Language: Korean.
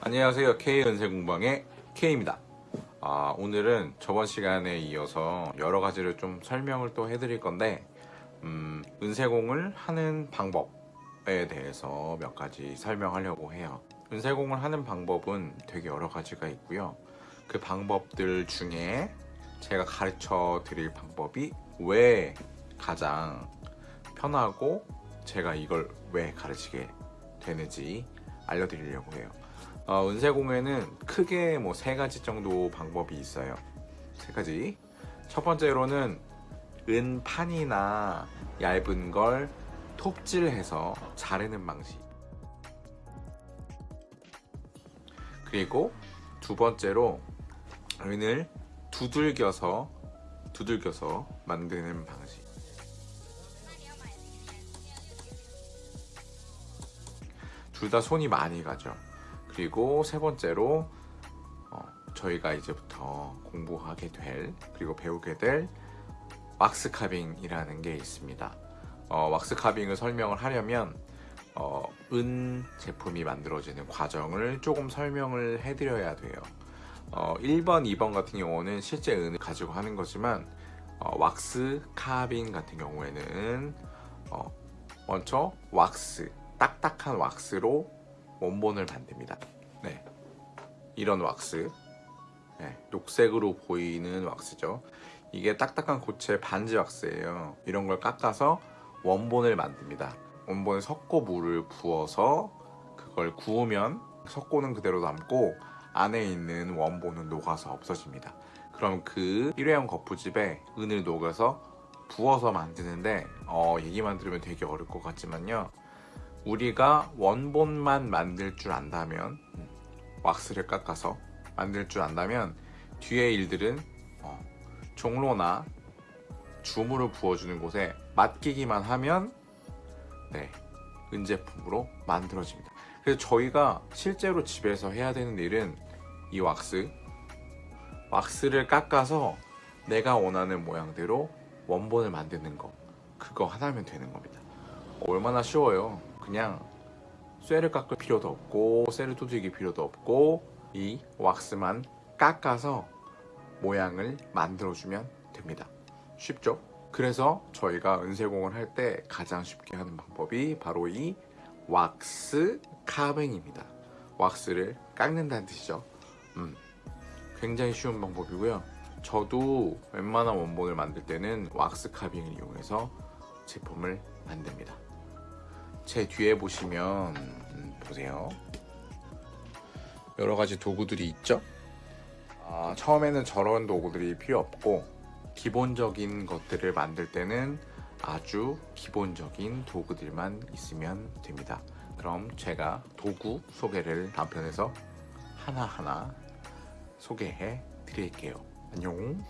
안녕하세요. K은세공방의 K입니다. 아, 오늘은 저번 시간에 이어서 여러 가지를 좀 설명을 또 해드릴 건데 음, 은세공을 하는 방법에 대해서 몇 가지 설명하려고 해요. 은세공을 하는 방법은 되게 여러 가지가 있고요. 그 방법들 중에 제가 가르쳐 드릴 방법이 왜 가장 편하고 제가 이걸 왜 가르치게 되는지 알려드리려고 해요. 어, 은세공에는 크게 뭐 세 가지 정도 방법이 있어요. 세 가지. 첫 번째로는 은판이나 얇은 걸 톱질해서 자르는 방식. 그리고 두 번째로 은을 두들겨서 두들겨서 만드는 방식 둘 다 손이 많이 가죠. 그리고 세 번째로 어, 저희가 이제부터 공부하게 될 그리고 배우게 될 왁스 카빙이라는 게 있습니다. 어, 왁스 카빙을 설명을 하려면 어, 은 제품이 만들어지는 과정을 조금 설명을 해드려야 돼요. 어, 1번, 2번 같은 경우는 실제 은을 가지고 하는 거지만 어, 왁스 카빙 같은 경우에는 어, 먼저 왁스, 딱딱한 왁스로 원본을 만듭니다. 네, 이런 왁스. 네, 녹색으로 보이는 왁스죠. 이게 딱딱한 고체 반지 왁스예요. 이런 걸 깎아서 원본을 만듭니다. 원본에 석고 물을 부어서 그걸 구우면 석고는 그대로 남고 안에 있는 원본은 녹아서 없어집니다. 그럼 그 일회용 거푸집에 은을 녹여서 부어서 만드는데 어, 얘기만 들으면 되게 어려울 것 같지만요 우리가 원본만 만들 줄 안다면 음, 왁스를 깎아서 만들 줄 안다면 뒤에 일들은 어, 종로나 주물을 부어주는 곳에 맡기기만 하면 네, 은제품으로 만들어집니다. 그래서 저희가 실제로 집에서 해야 되는 일은 이 왁스. 왁스를 깎아서 내가 원하는 모양대로 원본을 만드는 거. 그거 하나면 되는 겁니다. 얼마나 쉬워요 그냥 쇠를 깎을 필요도 없고 쇠를 두들길 필요도 없고 이 왁스만 깎아서 모양을 만들어주면 됩니다. 쉽죠? 그래서 저희가 은세공을 할 때 가장 쉽게 하는 방법이 바로 이 왁스 카빙입니다. 왁스를 깎는다는 뜻이죠. 음, 굉장히 쉬운 방법이고요. 저도 웬만한 원본을 만들 때는 왁스 카빙을 이용해서 제품을 만듭니다 제 뒤에 보시면 음, 보세요. 여러 가지 도구들이 있죠? 아, 처음에는 저런 도구들이 필요 없고 기본적인 것들을 만들 때는 아주 기본적인 도구들만 있으면 됩니다. 그럼 제가 도구 소개를 다음 편에서 하나하나 소개해 드릴게요. 안녕